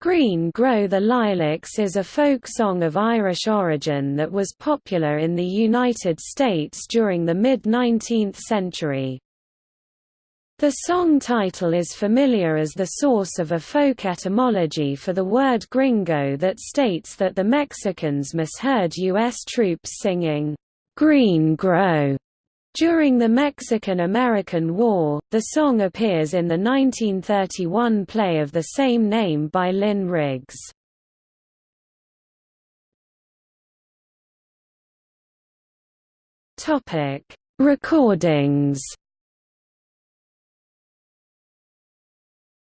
Green Grow the Lilacs is a folk song of Irish origin that was popular in the United States during the mid-19th century. The song title is familiar as the source of a folk etymology for the word gringo that states that the Mexicans misheard U.S. troops singing, "'Green Grow' During the Mexican–American War, the song appears in the 1931 play of the same name by Lynn Riggs. Recordings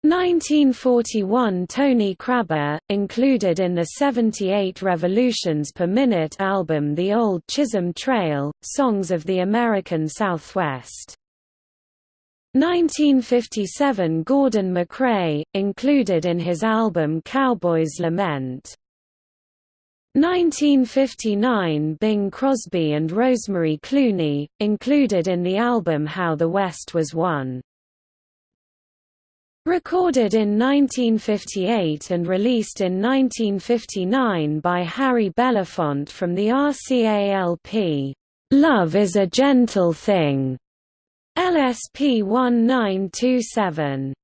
1941 Tony Kraber, included in the 78 revolutions per minute album The Old Chisholm Trail, Songs of the American Southwest. 1957 Gordon MacRae, included in his album Cowboy's Lament. 1959 Bing Crosby and Rosemary Clooney, included in the album How the West Was Won. Recorded in 1958 and released in 1959 by Harry Belafonte from the RCA Love is a Gentle Thing, LSP 1927.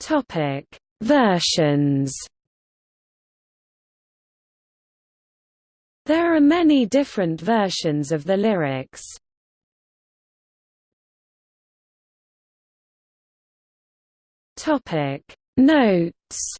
Topic: Versions. There are many different versions of the lyrics. Topic. Notes